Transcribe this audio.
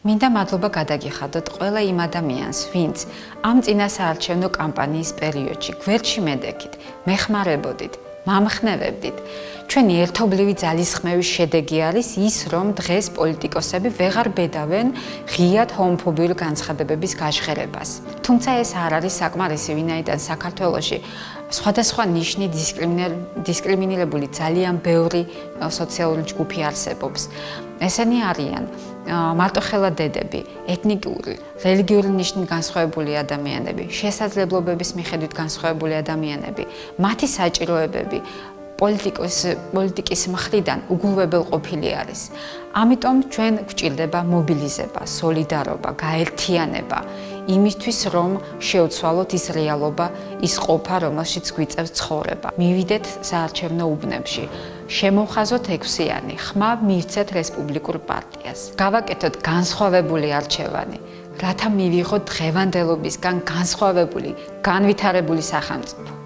მინდა მადლობა გადაგიხადოთ ყველა იმ ადამიანს, ვინც ამ წინასაარჩევნო კამპანიის პერიოდში გვერდში მედექით, მეხმარებოდით, მამხნევებდით. ჩვენი ერთობლივი ძალისხმევის შედეგი არის ის, რომ დღეს პოლიტიკოსები ვეღარ ბედავენ ღიად ჰომოფობიური განცხადებების გაჟღერებას. თუმცა ეს არ არის საკმარისი, ვინაიდან საქართველოში სხვადასხვა ნიშნი დისკრიმინირებული ძალიან ბევრი სოციალური ჯგუფი არსებობს. ესენი არიან მარტოხელა დედები, ეთნიკური, რელიგიური ნიშნით განსხვავებული ადამიანები, შესაძლებლობების მიხედვით განსხვავებული ადამიანები, მათი საჭიროებები პოლიტიკის პოლიტიკის მხრიდან უგულვებელყოფილი არის. ამიტომ ჩვენ გვჭირდება მობილიზება, სოლიდარობა, გაერთიანება იმისთვის, რომ შეუცვალოთ ის რეალობა, ის ყოფა, რომელშიც გვიწევს ცხოვრება. მივიდეთ საარჩევნო უბნებში. შემოვხაზოთ ექვსიანი, ხმა მივცეთ რესპუბლიკურ პარტიას. გავაკეთოთ განსხვავებული არჩევანი, რათა მივიღოთ დღევანდელობისგან განსხვავებული, განვითარებული სახელმწიფო.